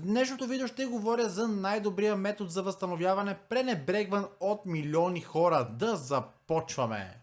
В днешното видео ще говоря за най-добрия метод за възстановяване, пренебрегван от милиони хора. Да започваме!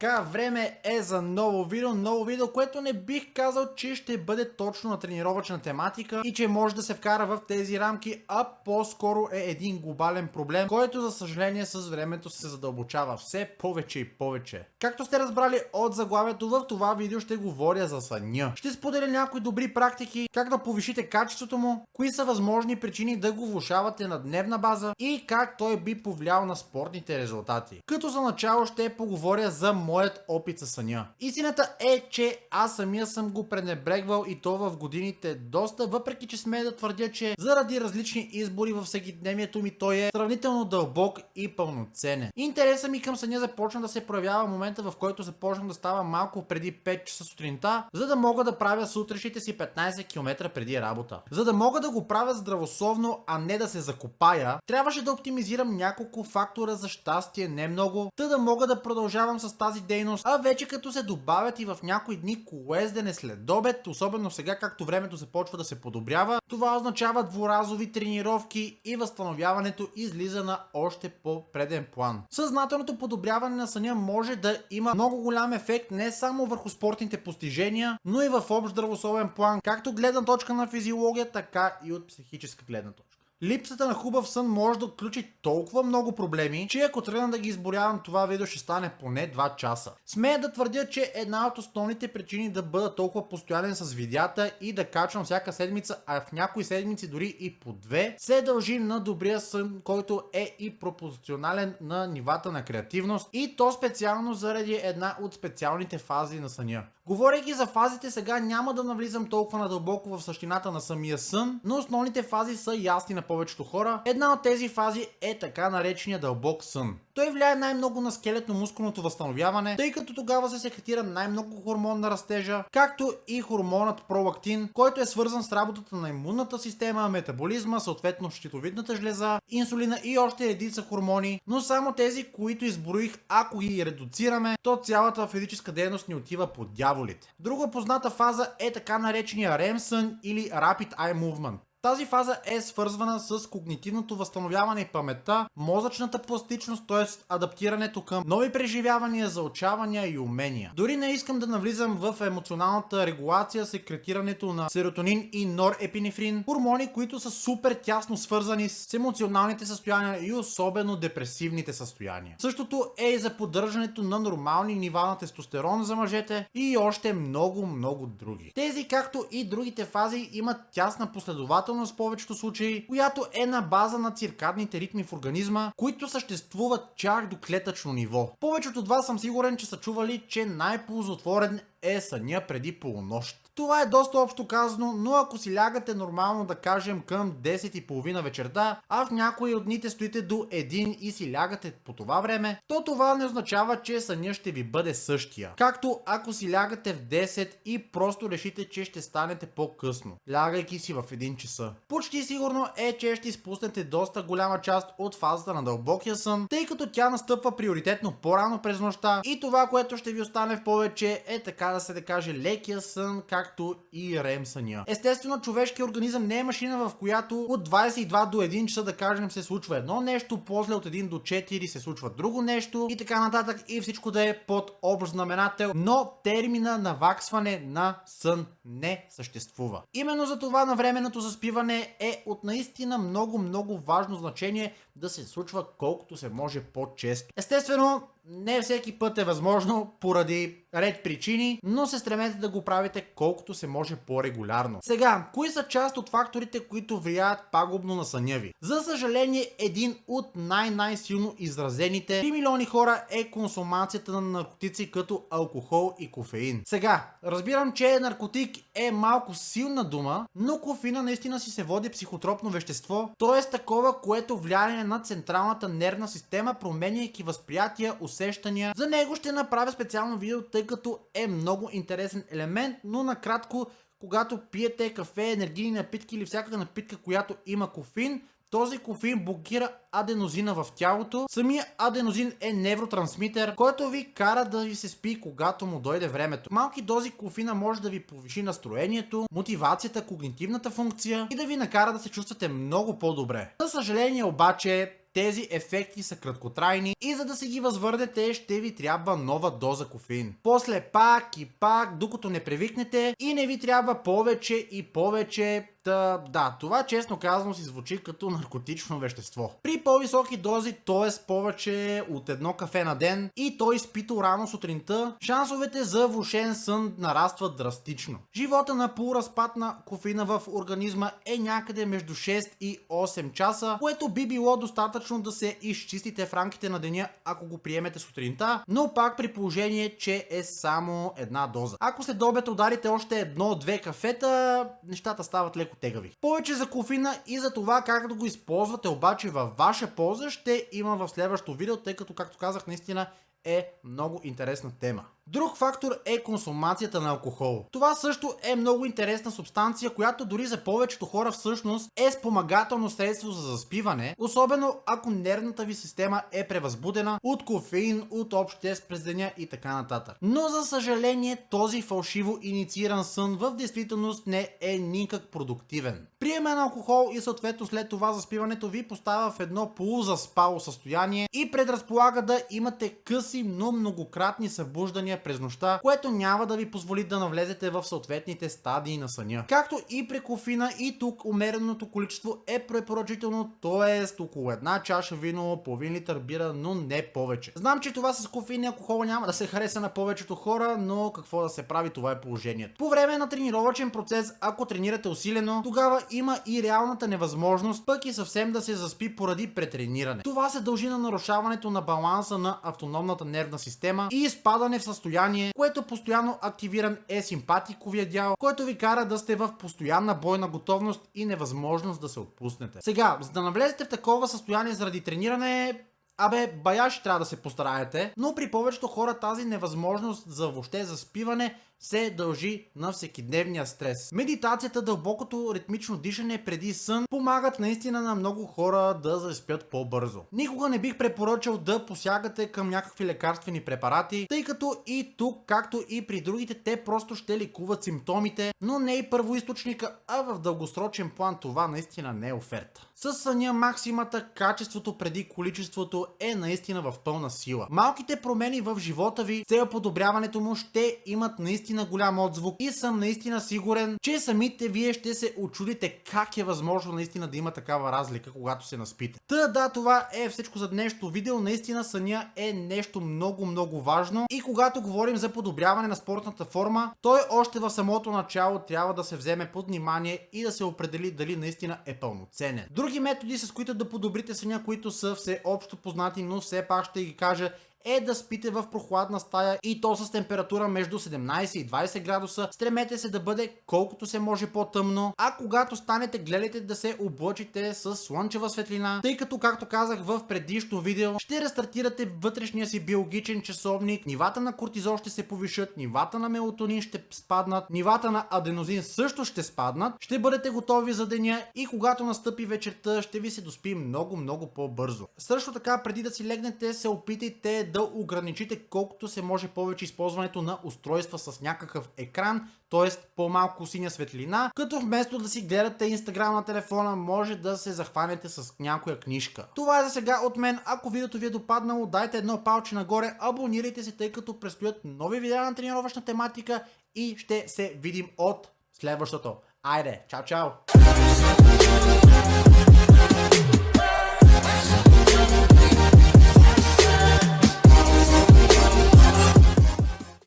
Така, време е за ново видео, ново видео, което не бих казал, че ще бъде точно на тренировъчна тематика и че може да се вкара в тези рамки, а по-скоро е един глобален проблем, който за съжаление с времето се задълбочава все повече и повече. Както сте разбрали от заглавието, в това видео ще говоря за съня. Ще споделя някои добри практики, как да повишите качеството му, кои са възможни причини да го влушавате на дневна база и как той би повлиял на спортните резултати. Като за начало ще поговоря за моят опит със съня. Истината е, че аз самия съм го пренебрегвал и то в годините доста, въпреки че смея да твърдя, че заради различни избори във всекидневието ми той е сравнително дълбок и пълноценен. Интересът ми към съня започна да се проявява в момента, в който започнах да става малко преди 5 часа сутринта, за да мога да правя сутрешните си 15 км преди работа. За да мога да го правя здравословно, а не да се закопая, трябваше да оптимизирам няколко фактора за щастие, не много, та да мога да продължавам с тази дейност, а вече като се добавят и в някои дни колездене след обед, особено сега както времето започва да се подобрява, това означава дворазови тренировки и възстановяването излиза на още по-преден план. Съзнателното подобряване на съня може да има много голям ефект не само върху спортните постижения, но и в общ здравословен план, както гледна точка на физиология, така и от психическа гледна точка. Липсата на хубав сън може да отключи толкова много проблеми, че ако тръгна да ги изборявам, това видео ще стане поне 2 часа. Смея да твърдя, че една от основните причини да бъда толкова постоянен с видеята и да качвам всяка седмица, а в някои седмици дори и по две, се дължи на добрия сън, който е и пропорционален на нивата на креативност и то специално заради една от специалните фази на съня. Говорейки за фазите сега няма да навлизам толкова надълбоко в същината на самия сън, но основните фази са ясни на повечето хора. Една от тези фази е така наречения дълбок сън. Той влияе най-много на скелетно-мускулното възстановяване, тъй като тогава се секретира най-много хормон на растежа, както и хормонът пролактин, който е свързан с работата на имунната система, метаболизма, съответно щитовидната жлеза, инсулина и още редица хормони, но само тези, които изброих, ако ги редуцираме, то цялата физическа дейност ни отива по дяволите. Друга позната фаза е така наречения REM сън или Rapid Eye Movement. Тази фаза е свързвана с когнитивното възстановяване и паметта, мозъчната пластичност, т.е. адаптирането към нови преживявания, заучавания и умения. Дори не искам да навлизам в емоционалната регулация, секретирането на серотонин и норепинефрин, хормони, които са супер тясно свързани с емоционалните състояния и особено депресивните състояния. Същото е и за поддържането на нормални нива на тестостерон за мъжете и още много, много други. Тези, както и другите фази, имат тясна последователност в повечето случаи, която е на база на циркадните ритми в организма, които съществуват чак до клетъчно ниво. Повечето от вас съм сигурен, че са чували, че най-ползотворен е съня преди полунощ. Това е доста общо казано, но ако си лягате нормално да кажем към 10.30 вечерта, а в някои от дните стоите до 1 и си лягате по това време, то това не означава, че съня ще ви бъде същия. Както ако си лягате в 10 и просто решите, че ще станете по-късно, лягайки си в 1 часа. Почти сигурно е, че ще изпуснете доста голяма част от фазата на дълбокия сън, тъй като тя настъпва приоритетно по-рано през нощта и това, което ще ви остане в повече е така да се да каже лекия сън, как както и съня. Естествено, човешкият организъм не е машина, в която от 22 до 1 часа да кажем се случва едно нещо, после от 1 до 4 се случва друго нещо и така нататък и всичко да е под общ знаменател, но термина наваксване на сън не съществува. Именно за това на временното заспиване е от наистина много много важно значение да се случва колкото се може по-често. Естествено, не всеки път е възможно поради ред причини, но се стремете да го правите колкото се може по-регулярно. Сега, кои са част от факторите, които влияят пагубно на съня ви? За съжаление, един от най-най-силно изразените 3 милиони хора е консумацията на наркотици като алкохол и кофеин. Сега, разбирам, че наркотик е малко силна дума, но кофеина наистина си се води психотропно вещество, т.е. такова, което влияе на централната нервна система, променяйки възприятия, усещания. За него ще направя специално видео, тъй като е много интересен елемент, но накратко, когато пиете кафе, енергийни напитки или всякаква напитка, която има кофеин, този кофеин блокира аденозина в тялото. Самия аденозин е невротрансмитер, който ви кара да ви се спи, когато му дойде времето. Малки дози кофина може да ви повиши настроението, мотивацията, когнитивната функция и да ви накара да се чувствате много по-добре. За съжаление обаче, тези ефекти са краткотрайни и за да се ги възвърнете ще ви трябва нова доза кофеин. После пак и пак, докато не привикнете и не ви трябва повече и повече Та, да, това честно казано си звучи като наркотично вещество. При по-високи дози, т.е. повече от едно кафе на ден и той изпито рано сутринта, шансовете за влушен сън нарастват драстично. Живота на полуразпад на кофеина в организма е някъде между 6 и 8 часа, което би било достатъчно да се изчистите в рамките на деня, ако го приемете сутринта, но пак при положение, че е само една доза. Ако след обед ударите още едно-две кафета, нещата стават леко тегави. Повече за кофина и за това как да го използвате обаче във ваша полза ще има в следващото видео, тъй като както казах наистина е много интересна тема. Друг фактор е консумацията на алкохол. Това също е много интересна субстанция, която дори за повечето хора всъщност е спомагателно средство за заспиване, особено ако нервната ви система е превъзбудена от кофеин, от общ тест през деня и така нататък. Но за съжаление този фалшиво иницииран сън в действителност не е никак продуктивен. Приеме на алкохол и съответно след това заспиването ви поставя в едно полузаспало състояние и предразполага да имате къси, но многократни събуждания през нощта, което няма да ви позволи да навлезете в съответните стадии на съня. Както и при кофина и тук умереното количество е препоръчително, т.е. около една чаша вино, половин литър бира, но не повече. Знам, че това с кофеин и алкохол няма да се хареса на повечето хора, но какво да се прави, това е положението. По време на тренировачен процес, ако тренирате усилено, тогава има и реалната невъзможност, пък и съвсем да се заспи поради претрениране. Това се дължи на нарушаването на баланса на автономната нервна система и изпадане в състояние което постоянно активиран е симпатиковия дял, който ви кара да сте в постоянна бойна готовност и невъзможност да се отпуснете. Сега, за да навлезете в такова състояние заради трениране, Абе, баяши трябва да се постараете, но при повечето хора тази невъзможност за въобще заспиване се дължи на всекидневния стрес. Медитацията, дълбокото ритмично дишане преди сън помагат наистина на много хора да заспят по-бързо. Никога не бих препоръчал да посягате към някакви лекарствени препарати, тъй като и тук, както и при другите, те просто ще ликуват симптомите, но не и първоисточника, а в дългосрочен план това наистина не е оферта. С съня максимата, качеството преди количеството е наистина в пълна сила. Малките промени в живота ви, цел подобряването му ще имат наистина наистина голям отзвук и съм наистина сигурен, че самите вие ще се очудите как е възможно наистина да има такава разлика, когато се наспите. Та да, това е всичко за днешното видео. Наистина съня е нещо много много важно и когато говорим за подобряване на спортната форма, той още в самото начало трябва да се вземе под внимание и да се определи дали наистина е пълноценен. Други методи с които да подобрите съня, които са все общо познати, но все пак ще ги кажа е да спите в прохладна стая и то с температура между 17 и 20 градуса. Стремете се да бъде колкото се може по-тъмно, а когато станете гледайте да се облъчите с слънчева светлина, тъй като както казах в предишно видео, ще рестартирате вътрешния си биологичен часовник, нивата на кортизол ще се повишат, нивата на мелатонин ще спаднат, нивата на аденозин също ще спаднат, ще бъдете готови за деня и когато настъпи вечерта ще ви се доспи много много по-бързо. Също така преди да си легнете се опитайте да ограничите колкото се може повече използването на устройства с някакъв екран, т.е. по-малко синя светлина, като вместо да си гледате инстаграм на телефона, може да се захванете с някоя книжка. Това е за сега от мен. Ако видеото ви е допаднало, дайте едно палче нагоре, абонирайте се, тъй като предстоят нови видеа на тренировъчна тематика и ще се видим от следващото. Айде, чао чао!